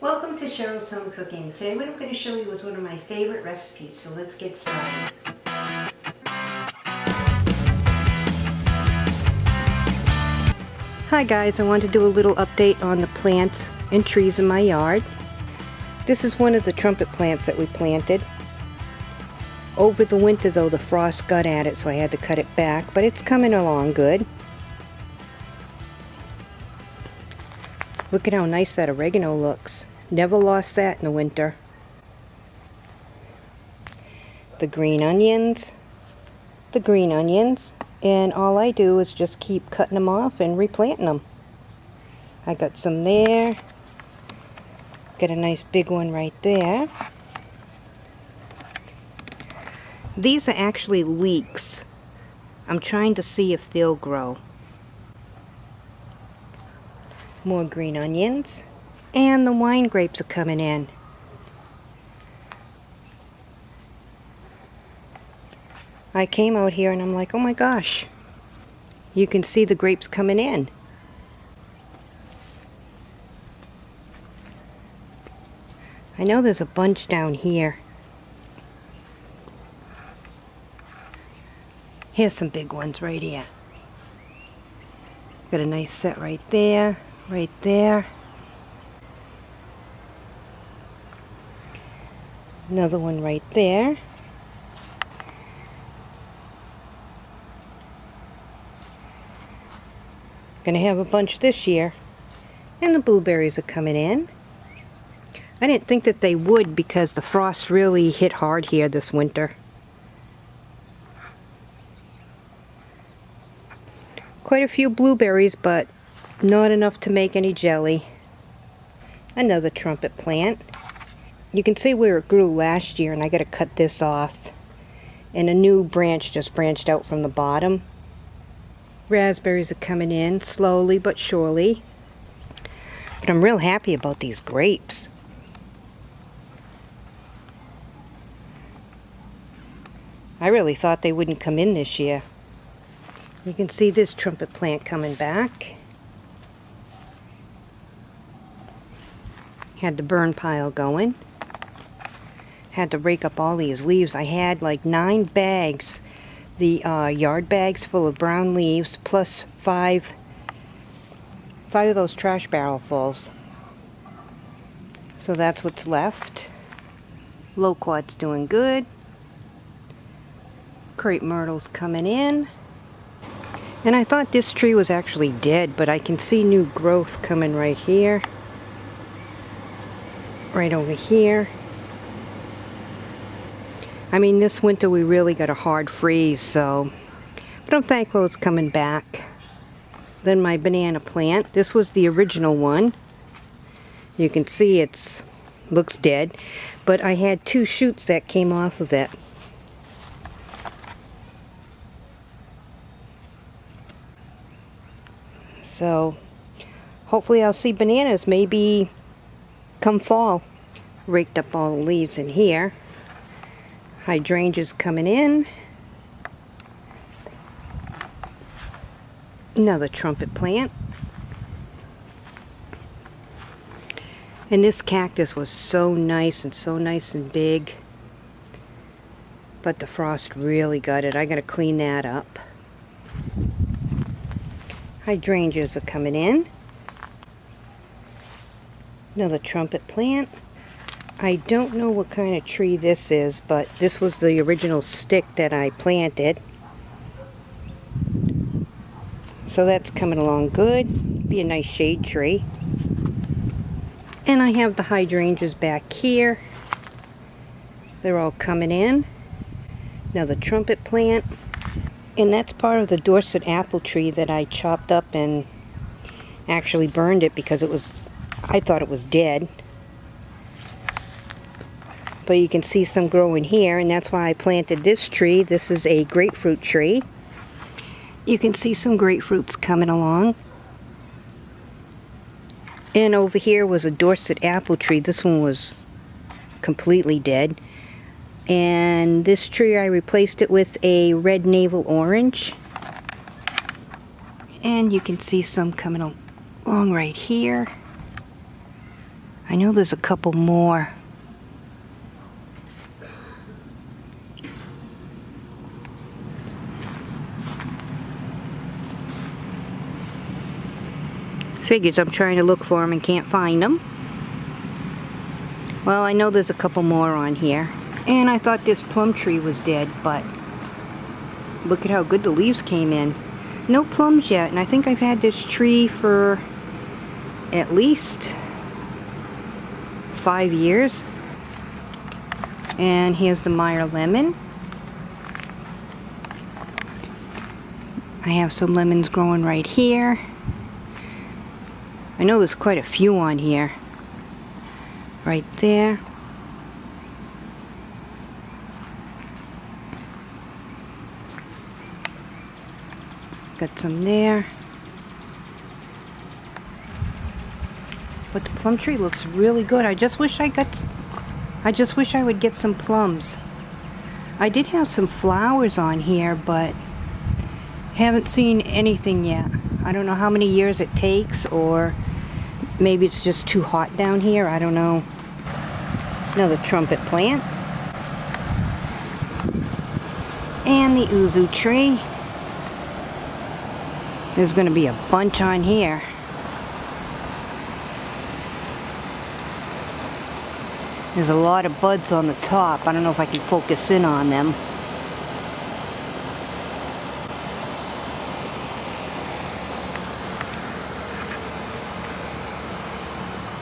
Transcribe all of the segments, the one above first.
Welcome to Cheryl's Home Cooking. Today what I'm going to show you is one of my favorite recipes, so let's get started. Hi guys, I want to do a little update on the plants and trees in my yard. This is one of the trumpet plants that we planted. Over the winter though the frost got at it so I had to cut it back, but it's coming along good. Look at how nice that oregano looks. Never lost that in the winter. The green onions. The green onions. And all I do is just keep cutting them off and replanting them. I got some there. Got a nice big one right there. These are actually leeks. I'm trying to see if they'll grow. More green onions. And the wine grapes are coming in. I came out here and I'm like, oh my gosh. You can see the grapes coming in. I know there's a bunch down here. Here's some big ones right here. Got a nice set right there, right there. Another one right there. Gonna have a bunch this year. And the blueberries are coming in. I didn't think that they would because the frost really hit hard here this winter. Quite a few blueberries, but not enough to make any jelly. Another trumpet plant. You can see where it grew last year and I got to cut this off. And a new branch just branched out from the bottom. Raspberries are coming in slowly but surely. But I'm real happy about these grapes. I really thought they wouldn't come in this year. You can see this trumpet plant coming back. Had the burn pile going had to rake up all these leaves. I had like nine bags, the uh, yard bags full of brown leaves, plus five, five of those trash barrel fulls. So that's what's left. Loquat's doing good. Crepe myrtle's coming in. And I thought this tree was actually dead, but I can see new growth coming right here. Right over here. I mean, this winter we really got a hard freeze, so... But I'm thankful it's coming back. Then my banana plant. This was the original one. You can see it's looks dead. But I had two shoots that came off of it. So, hopefully I'll see bananas maybe come fall. Raked up all the leaves in here hydrangeas coming in. Another trumpet plant. And this cactus was so nice and so nice and big. But the frost really got it. I gotta clean that up. Hydrangeas are coming in. Another trumpet plant. I don't know what kind of tree this is, but this was the original stick that I planted. So that's coming along good. Be a nice shade tree. And I have the hydrangeas back here. They're all coming in. Now the trumpet plant. And that's part of the Dorsett apple tree that I chopped up and actually burned it because it was, I thought it was dead but you can see some growing here and that's why I planted this tree. This is a grapefruit tree. You can see some grapefruits coming along. And over here was a Dorsett apple tree. This one was completely dead. And this tree I replaced it with a red navel orange. And you can see some coming along right here. I know there's a couple more. Figures I'm trying to look for them and can't find them. Well, I know there's a couple more on here. And I thought this plum tree was dead, but look at how good the leaves came in. No plums yet, and I think I've had this tree for at least five years. And here's the Meyer lemon. I have some lemons growing right here. I know there's quite a few on here. Right there. Got some there. But the plum tree looks really good. I just wish I got... I just wish I would get some plums. I did have some flowers on here, but haven't seen anything yet. I don't know how many years it takes, or maybe it's just too hot down here. I don't know. Another trumpet plant. And the yuzu tree. There's going to be a bunch on here. There's a lot of buds on the top. I don't know if I can focus in on them.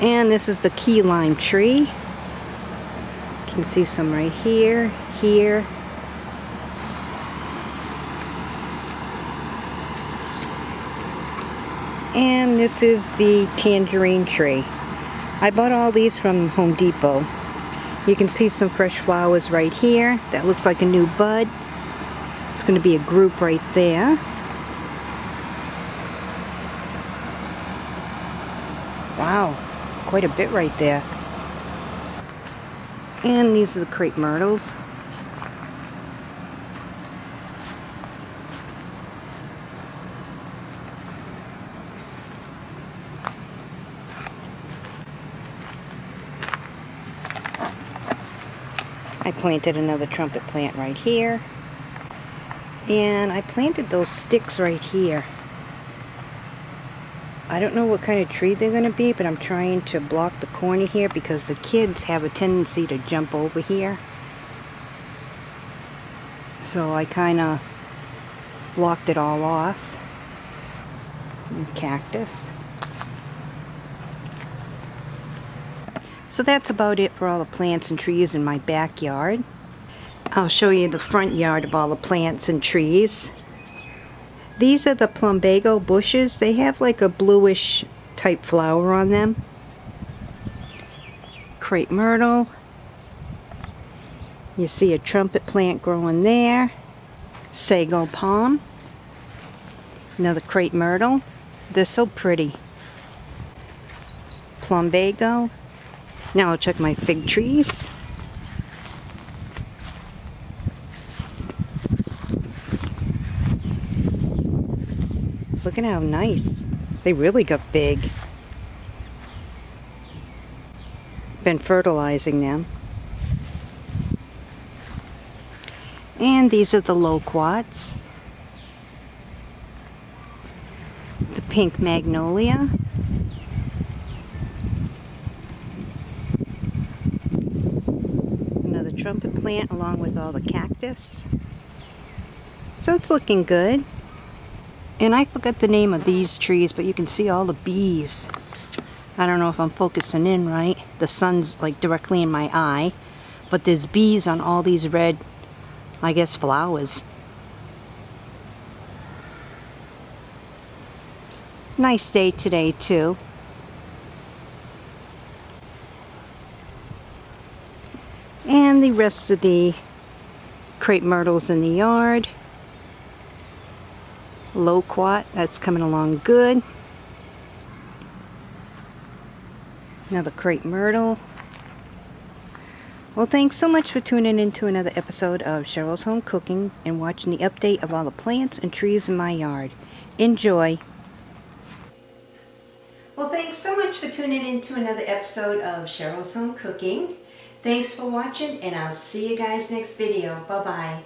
And this is the key lime tree. You can see some right here, here. And this is the tangerine tree. I bought all these from Home Depot. You can see some fresh flowers right here. That looks like a new bud. It's going to be a group right there. Wow, quite a bit right there. And these are the crepe myrtles. Planted another trumpet plant right here. And I planted those sticks right here. I don't know what kind of tree they're going to be, but I'm trying to block the corner here because the kids have a tendency to jump over here. So I kind of blocked it all off. Cactus. So that's about it for all the plants and trees in my backyard. I'll show you the front yard of all the plants and trees. These are the plumbago bushes. They have like a bluish type flower on them. Crepe myrtle. You see a trumpet plant growing there. Sago palm. Another crepe myrtle. They're so pretty. Plumbago. Now I'll check my fig trees. Look at how nice. They really got big. Been fertilizing them. And these are the loquats. The pink magnolia. Another trumpet plant along with all the cactus. So it's looking good. And I forgot the name of these trees, but you can see all the bees. I don't know if I'm focusing in right. The sun's like directly in my eye. But there's bees on all these red, I guess, flowers. Nice day today, too. And the rest of the crepe myrtles in the yard. Loquat that's coming along good. Another crepe myrtle. Well thanks so much for tuning in to another episode of Cheryl's Home Cooking and watching the update of all the plants and trees in my yard. Enjoy. Well thanks so much for tuning in to another episode of Cheryl's Home Cooking. Thanks for watching and I'll see you guys next video. Bye-bye.